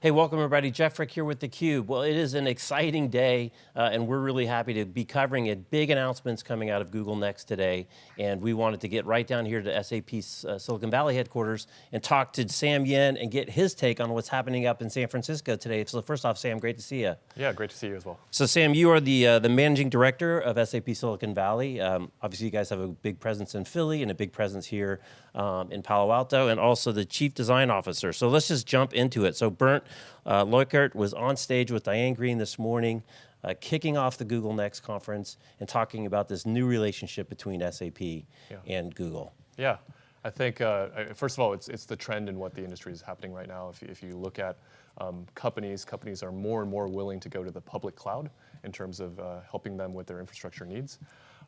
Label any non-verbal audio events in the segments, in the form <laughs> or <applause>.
Hey, welcome everybody. Jeff Frick here with theCUBE. Well, it is an exciting day, uh, and we're really happy to be covering it. Big announcements coming out of Google Next today, and we wanted to get right down here to SAP's uh, Silicon Valley headquarters and talk to Sam Yen and get his take on what's happening up in San Francisco today. So first off, Sam, great to see you. Yeah, great to see you as well. So Sam, you are the, uh, the managing director of SAP Silicon Valley. Um, obviously you guys have a big presence in Philly and a big presence here um, in Palo Alto, and also the chief design officer. So let's just jump into it. So Bernd, uh, Leukert was on stage with Diane Greene this morning, uh, kicking off the Google Next conference and talking about this new relationship between SAP yeah. and Google. Yeah, I think, uh, first of all, it's, it's the trend in what the industry is happening right now. If, if you look at um, companies, companies are more and more willing to go to the public cloud in terms of uh, helping them with their infrastructure needs.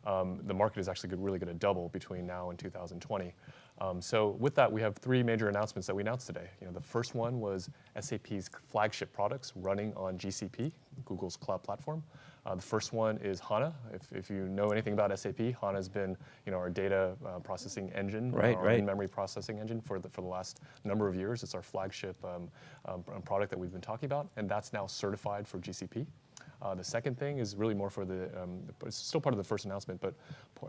Um, the market is actually good, really going to double between now and 2020. Um, so with that, we have three major announcements that we announced today. You know, the first one was SAP's flagship products running on GCP, Google's cloud platform. Uh, the first one is HANA. If, if you know anything about SAP, HANA has been you know, our data uh, processing engine, right, our right. in-memory processing engine for the, for the last number of years. It's our flagship um, um, product that we've been talking about, and that's now certified for GCP. Uh, the second thing is really more for the, um, it's still part of the first announcement, but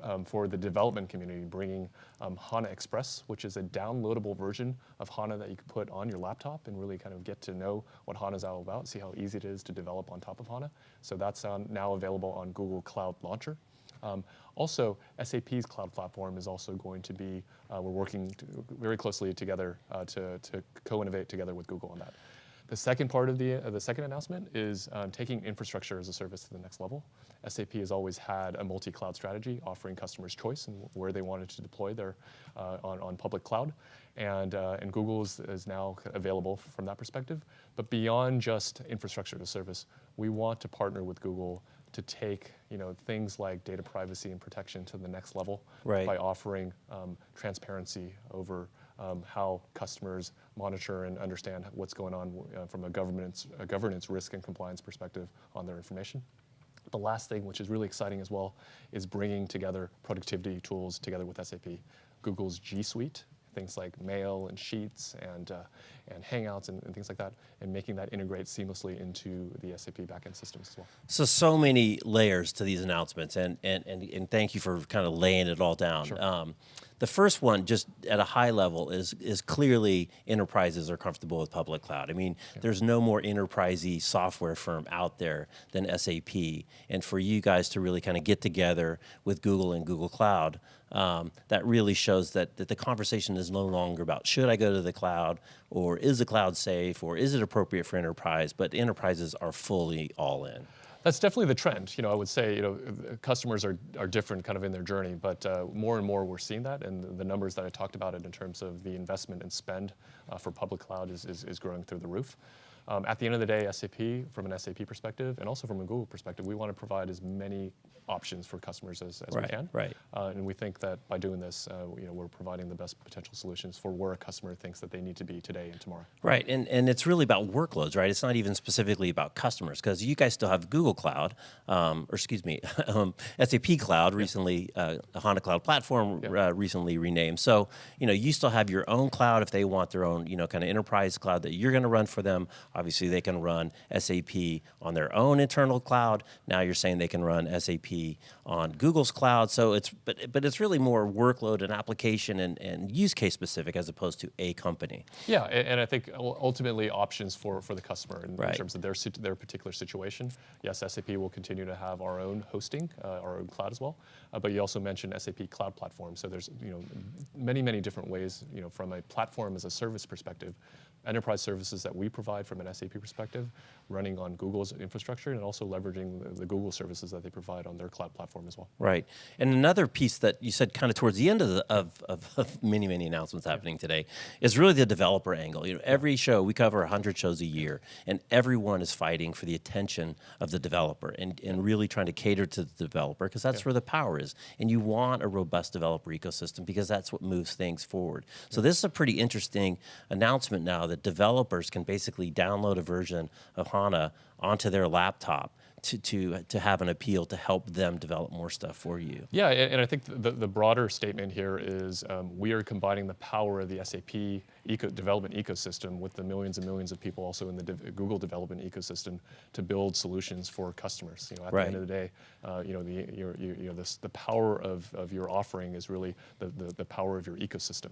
um, for the development community, bringing um, HANA Express, which is a downloadable version of HANA that you can put on your laptop and really kind of get to know what HANA is all about, see how easy it is to develop on top of HANA. So that's now available on Google Cloud Launcher. Um, also, SAP's cloud platform is also going to be, uh, we're working to, very closely together uh, to, to co-innovate together with Google on that. The second part of the, uh, the second announcement is um, taking infrastructure as a service to the next level. SAP has always had a multi-cloud strategy, offering customers choice and where they wanted to deploy their uh, on, on public cloud. And, uh, and Google is, is now available from that perspective. But beyond just infrastructure as a service, we want to partner with Google to take you know, things like data privacy and protection to the next level right. by offering um, transparency over um, how customers monitor and understand what's going on uh, from a governance, a governance risk and compliance perspective on their information. The last thing, which is really exciting as well, is bringing together productivity tools together with SAP. Google's G Suite things like mail and sheets and, uh, and Hangouts and, and, things like that, and making that integrate seamlessly into the SAP backend systems as well. So, so many layers to these announcements, and, and, and, and thank you for kind of laying it all down. Sure. Um, the first one, just at a high level, is, is clearly enterprises are comfortable with public cloud. I mean, yeah. there's no more enterprisey software firm out there than SAP. And for you guys to really kind of get together with Google and Google Cloud, um, that really shows that, that the conversation is no longer about should I go to the cloud, or is the cloud safe, or is it appropriate for enterprise, but enterprises are fully all in. That's definitely the trend. You know, I would say, you know, customers are, are different kind of in their journey, but uh, more and more we're seeing that, and the numbers that I talked about it in terms of the investment and spend uh, for public cloud is, is, is growing through the roof. Um, at the end of the day, SAP, from an SAP perspective, and also from a Google perspective, we want to provide as many options for customers as, as right, we can. Right. Uh, and we think that by doing this, uh, you know, we're providing the best potential solutions for where a customer thinks that they need to be today and tomorrow. Right, and, and it's really about workloads, right? It's not even specifically about customers, because you guys still have Google Cloud, um, or excuse me, <laughs> um, SAP Cloud recently, uh, HANA Cloud Platform uh, recently renamed. So, you know, you still have your own cloud if they want their own, you know, kind of enterprise cloud that you're going to run for them. Obviously, they can run SAP on their own internal cloud. Now you're saying they can run SAP on Google's cloud. So it's, but, but it's really more workload and application and, and use case specific as opposed to a company. Yeah, and, and I think ultimately options for, for the customer in, right. in, terms of their, their particular situation. Yes, SAP will continue to have our own hosting, uh, our own cloud as well. Uh, but you also mentioned SAP Cloud Platform. So there's you know many, many different ways you know, from a platform as a service perspective enterprise services that we provide from an SAP perspective, running on Google's infrastructure and also leveraging the, the, Google services that they provide on their cloud platform as well. Right, and another piece that you said kind of towards the end of, the, of, of, of many, many announcements happening today is really the developer angle. You know, every show, we cover 100 shows a year, and everyone is fighting for the attention of the developer and, and really trying to cater to the developer because that's yeah. where the power is. And you want a robust developer ecosystem because that's what moves things forward. So this is a pretty interesting announcement now that developers can basically download a version of HANA onto their laptop to, to, to have an appeal to help them develop more stuff for you. Yeah, and, and I think the, the broader statement here is um, we are combining the power of the SAP eco development ecosystem with the millions and millions of people also in the de Google development ecosystem to build solutions for customers. You know, at right. the end of the day, uh, you know, the, your, your, you know this, the power of, of your offering is really the, the, the power of your ecosystem.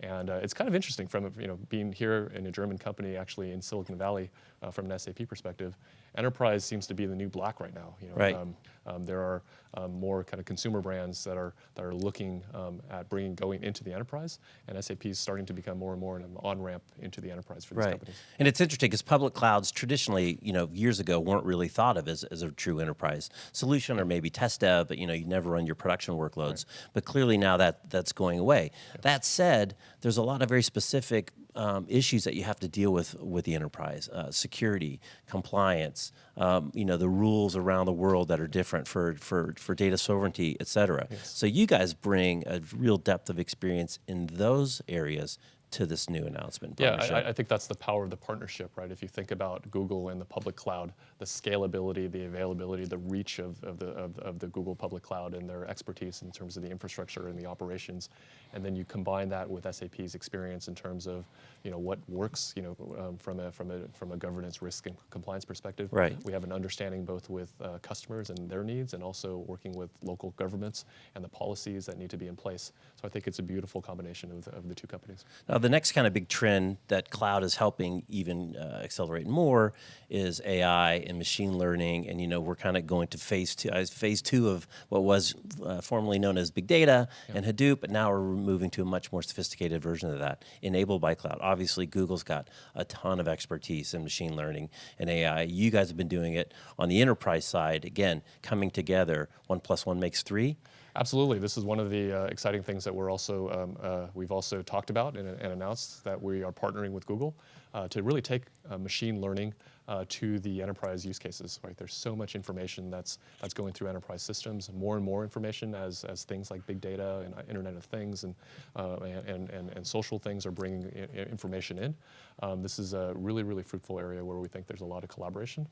And uh, it's kind of interesting from, you know, being here in a German company actually in Silicon Valley uh, from an SAP perspective, enterprise seems to be the new black right now. You know, right. Um, um, there are um, more kind of consumer brands that are that are looking um, at bringing going into the enterprise, and SAP is starting to become more and more an on ramp into the enterprise for these right. companies. And it's interesting because public clouds traditionally, you know, years ago weren't really thought of as, as a true enterprise solution or maybe test dev, but you know, you never run your production workloads. Right. But clearly now that that's going away. That said, there's a lot of very specific um, issues that you have to deal with with the enterprise: uh, security, compliance, um, you know, the rules around the world that are different for for for data sovereignty, et cetera. Yes. So you guys bring a real depth of experience in those areas to this new announcement. Yeah, I, I, think that's the power of the partnership, right? If you think about Google and the public cloud, the scalability, the availability, the reach of, of, the, of, of, the Google public cloud and their expertise in terms of the infrastructure and the operations, and then you combine that with SAP's experience in terms of, you know, what works, you know, um, from a from a from a governance, risk, and compliance perspective. Right. We have an understanding both with uh, customers and their needs, and also working with local governments and the policies that need to be in place. So I think it's a beautiful combination of, of the two companies. Now, the next kind of big trend that cloud is helping even uh, accelerate more is AI and machine learning. And, you know, we're kind of going to phase two, uh, phase two of what was uh, formerly known as big data yeah. and Hadoop, but now we're moving to a much more sophisticated version of that enabled by cloud. Obviously, Google's got a ton of expertise in machine learning and AI. You guys have been doing it on the enterprise side, again, coming together. One plus one makes three. Absolutely. This is one of the uh, exciting things that we're also, um, uh, we've also talked about and, and, announced that we are partnering with Google uh, to really take uh, machine learning uh, to the enterprise use cases, right? There's so much information that's, that's going through enterprise systems, more and more information as, as things like big data and uh, Internet of Things and, and, and, and, social things are bringing information in. Um, this is a really, really fruitful area where we think there's a lot of collaboration.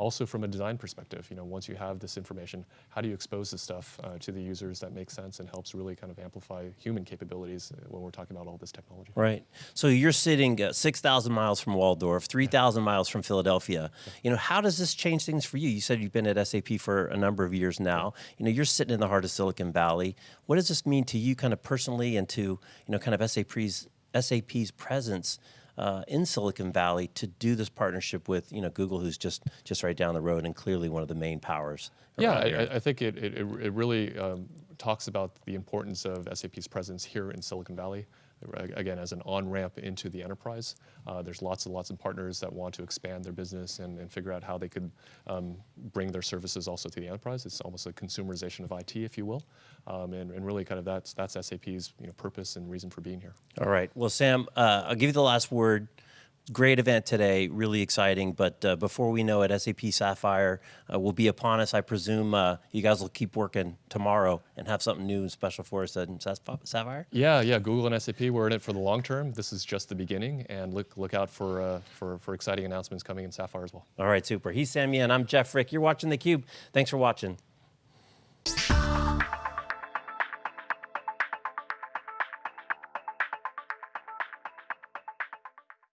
Also from a design perspective, you know, once you have this information, how do you expose this stuff uh, to the users that makes sense and helps really kind of amplify human capabilities uh, when we're talking about all this technology. Right. So you're sitting uh, 6,000 miles from Walldorf, 3,000 miles from Philadelphia. You know, how does this change things for you? You said you've been at SAP for a number of years now. You know, you're sitting in the heart of Silicon Valley. What does this mean to you kind of personally and to, you know, kind of SAP's, SAP's presence uh, in Silicon Valley to do this partnership with you know Google, who's just just right down the road and clearly one of the main powers. Yeah, I, I, think it it, it really um, talks about the importance of SAP's presence here in Silicon Valley again, as an on-ramp into the enterprise. Uh, there's lots and lots of partners that want to expand their business and, and figure out how they could um, bring their services also to the enterprise. It's almost a consumerization of IT, if you will. Um, and, and, really kind of that's, that's SAP's you know, purpose and reason for being here. All right. Well, Sam, uh, I'll give you the last word great event today, really exciting. But uh, before we know it, SAP Sapphire uh, will be upon us. I presume uh, you guys will keep working tomorrow and have something new and special for us in Sapphire. Yeah, yeah. Google and SAP, we're in it for the long term. This is just the beginning, and look look out for uh, for for exciting announcements coming in Sapphire as well. All right, super. He's Sam Yen. I'm Jeff Frick. You're watching theCUBE. Thanks for watching.